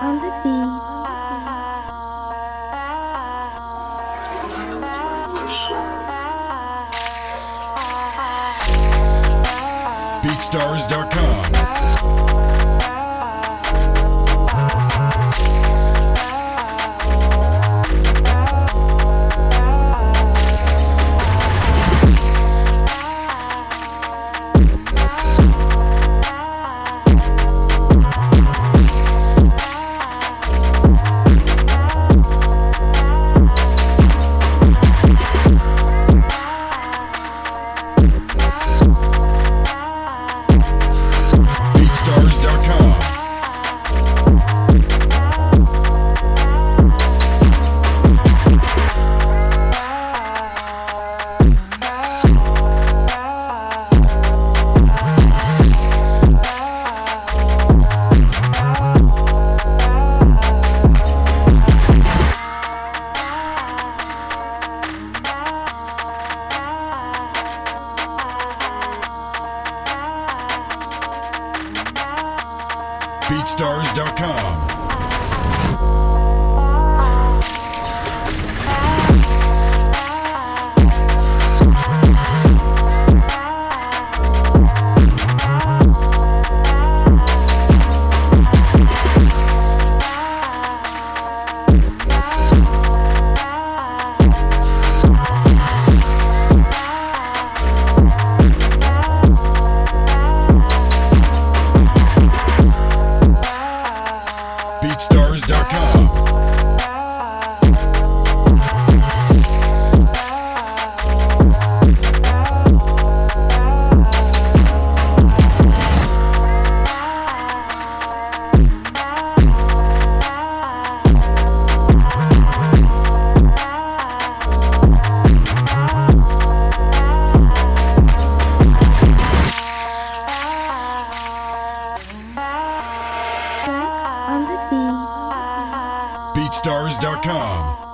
on the beach. BeatStars.com. BeatStars.com. BeatStars.com.